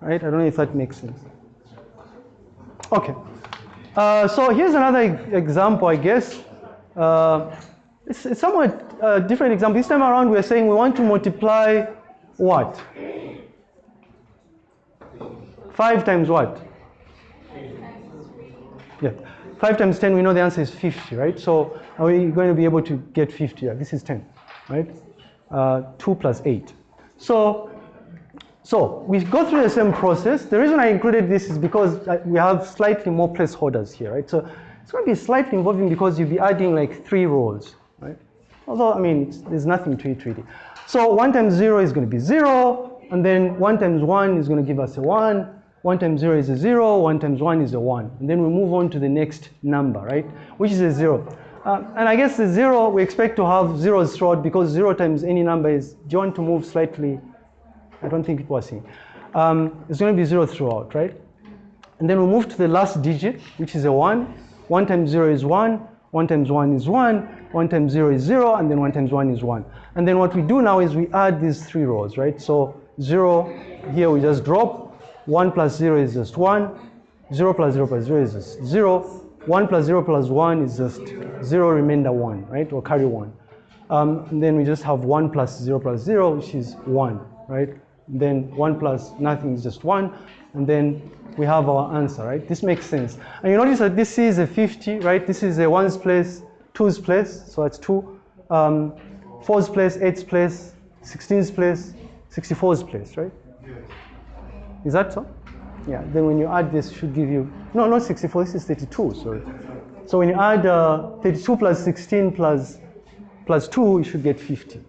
right? I don't know if that makes sense. Okay. Uh, so here's another example, I guess. Uh, it's, it's somewhat uh, different example. This time around, we're saying we want to multiply what? 5 times what? Yeah. 5 times 10, we know the answer is 50, right? So are we going to be able to get 50? Yeah, this is 10, right? Uh, 2 plus 8. So, so we go through the same process. The reason I included this is because we have slightly more placeholders here, right? So it's going to be slightly involving because you'll be adding like three rows, right? Although, I mean, there's nothing to it really. So 1 times 0 is going to be 0, and then 1 times 1 is going to give us a 1, 1 times 0 is a 0, 1 times 1 is a 1. And then we move on to the next number, right? Which is a 0. Uh, and I guess the 0, we expect to have zeros throughout because 0 times any number is, do you want to move slightly? I don't think people are seeing. Um, it's going to be 0 throughout, right? And then we move to the last digit, which is a 1. 1 times 0 is 1, 1 times 1 is 1, 1 times 0 is 0, and then 1 times 1 is 1. And then what we do now is we add these three rows, right? So 0, here we just drop, 1 plus 0 is just 1. 0 plus 0 plus 0 is just 0. 1 plus 0 plus 1 is just 0 remainder 1, right? Or carry 1. Um, and then we just have 1 plus 0 plus 0, which is 1, right? Then 1 plus nothing is just 1. And then we have our answer, right? This makes sense. And you notice that this is a 50, right? This is a ones place, twos place, so that's 2. Um, fours place, eights place, 16's place, 64's place, right? Is that so? Yeah, then when you add this, should give you, no, not 64, this is 32, sorry. So when you add uh, 32 plus 16 plus, plus 2, you should get 50.